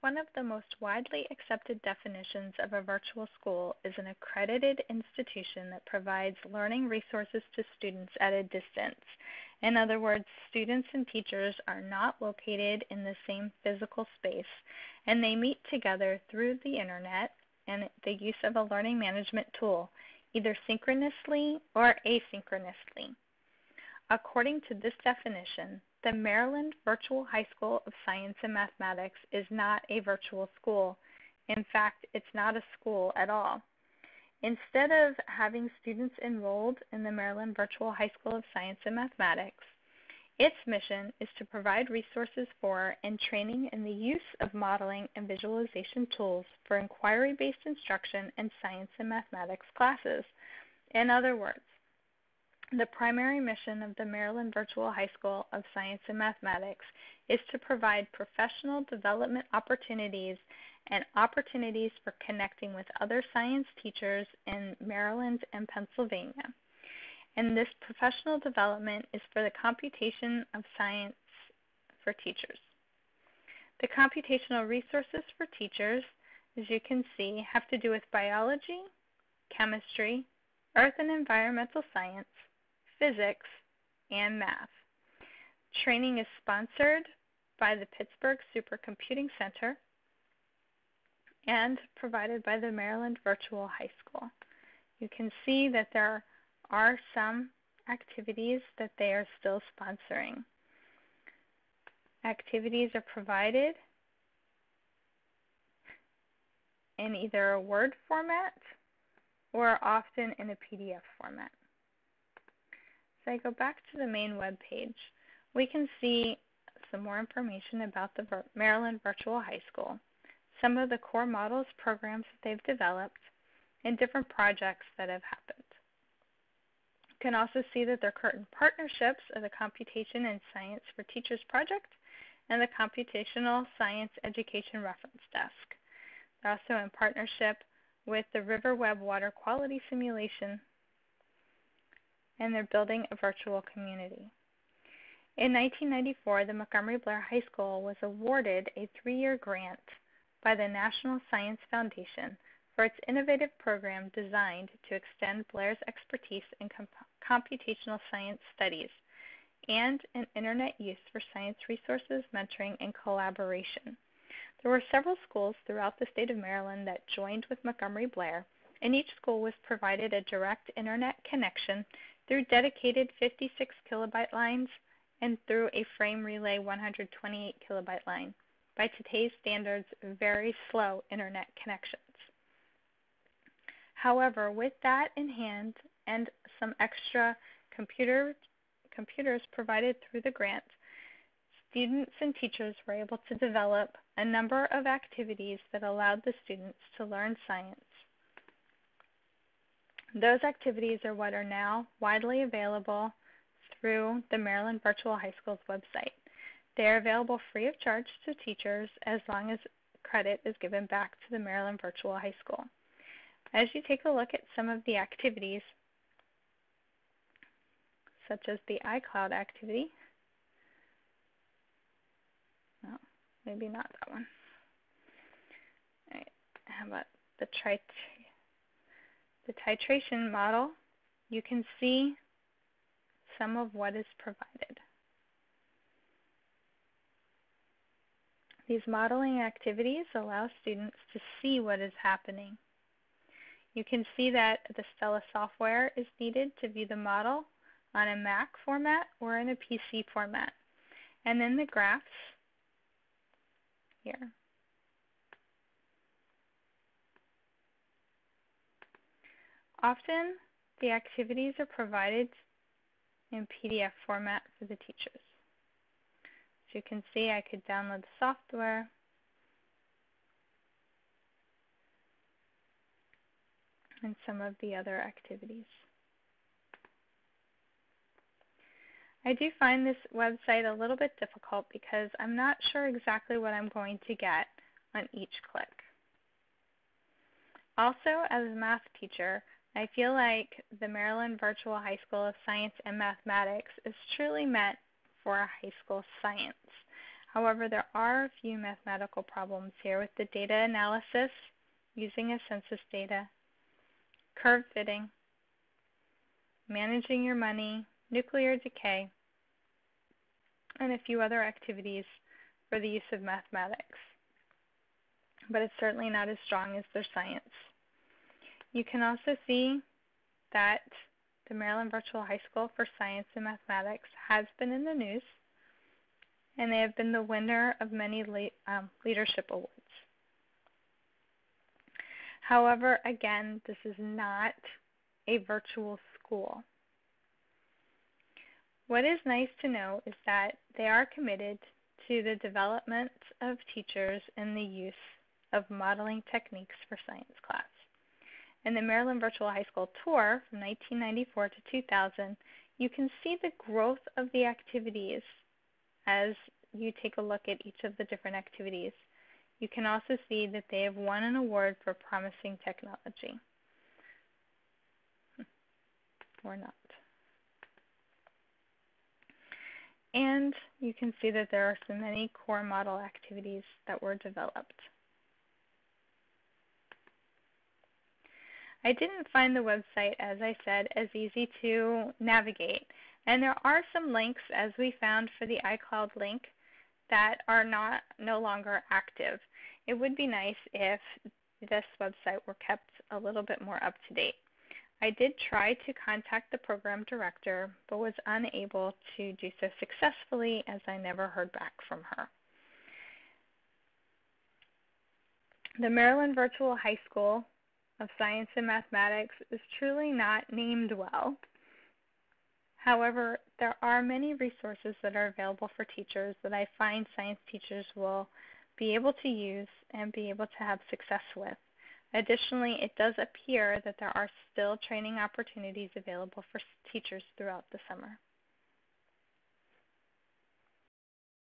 one of the most widely accepted definitions of a virtual school is an accredited institution that provides learning resources to students at a distance. In other words, students and teachers are not located in the same physical space, and they meet together through the internet and the use of a learning management tool, either synchronously or asynchronously. According to this definition, the Maryland Virtual High School of Science and Mathematics is not a virtual school. In fact, it's not a school at all. Instead of having students enrolled in the Maryland Virtual High School of Science and Mathematics, its mission is to provide resources for and training in the use of modeling and visualization tools for inquiry based instruction in science and mathematics classes. In other words, the primary mission of the Maryland Virtual High School of Science and Mathematics is to provide professional development opportunities and opportunities for connecting with other science teachers in Maryland and Pennsylvania. And this professional development is for the computation of science for teachers. The computational resources for teachers, as you can see, have to do with biology, chemistry, earth and environmental science, physics, and math. Training is sponsored by the Pittsburgh Supercomputing Center and provided by the Maryland Virtual High School. You can see that there are some activities that they are still sponsoring. Activities are provided in either a Word format or often in a PDF format. I go back to the main web page, we can see some more information about the Maryland Virtual High School, some of the core models, programs that they've developed, and different projects that have happened. You can also see that their current partnerships are the Computation and Science for Teachers project and the Computational Science Education Reference Desk. They're also in partnership with the River Web Water Quality Simulation and they're building a virtual community. In 1994, the Montgomery Blair High School was awarded a three year grant by the National Science Foundation for its innovative program designed to extend Blair's expertise in comp- computational science studies and in internet use for science resources, mentoring, and collaboration. There were several schools throughout the state of Maryland that joined with Montgomery Blair, and each school was provided a direct internet connection through dedicated 56 kilobyte lines and through a frame relay 128 kilobyte line. By today's standards, very slow internet connections. However, with that in hand and some extra computer, computers provided through the grant, students and teachers were able to develop a number of activities that allowed the students to learn science those activities are what are now widely available through the Maryland Virtual High School's website. They are available free of charge to teachers as long as credit is given back to the Maryland Virtual High School. As you take a look at some of the activities, such as the iCloud activity, no, maybe not that one. How about the trit the titration model, you can see some of what is provided. These modeling activities allow students to see what is happening. You can see that the Stella software is needed to view the model on a Mac format or in a PC format. And then the graphs here. Often, the activities are provided in PDF format for the teachers. As you can see, I could download the software. and some of the other activities. I do find this website a little bit difficult because I'm not sure exactly what I'm going to get on each click. Also, as a math teacher, I feel like the Maryland Virtual High School of Science and Mathematics is truly meant for high school science. However, there are a few mathematical problems here with the data analysis using a census data, curve fitting, managing your money, nuclear decay, and a few other activities for the use of mathematics. But it's certainly not as strong as their science. You can also see that the Maryland Virtual High School for Science and Mathematics has been in the news, and they have been the winner of many le- um, leadership awards. However, again, this is not a virtual school. What is nice to know is that they are committed to the development of teachers and the use of modeling techniques for science class. In the Maryland Virtual High School Tour from 1994 to 2000, you can see the growth of the activities as you take a look at each of the different activities. You can also see that they have won an award for promising technology. Or not. And you can see that there are so many core model activities that were developed. I didn't find the website, as I said, as easy to navigate. And there are some links, as we found for the iCloud link, that are not no longer active. It would be nice if this website were kept a little bit more up to date. I did try to contact the program director, but was unable to do so successfully as I never heard back from her. The Maryland Virtual High School of Science and Mathematics is truly not named well. However, there are many resources that are available for teachers that I find science teachers will be able to use and be able to have success with. Additionally, it does appear that there are still training opportunities available for teachers throughout the summer.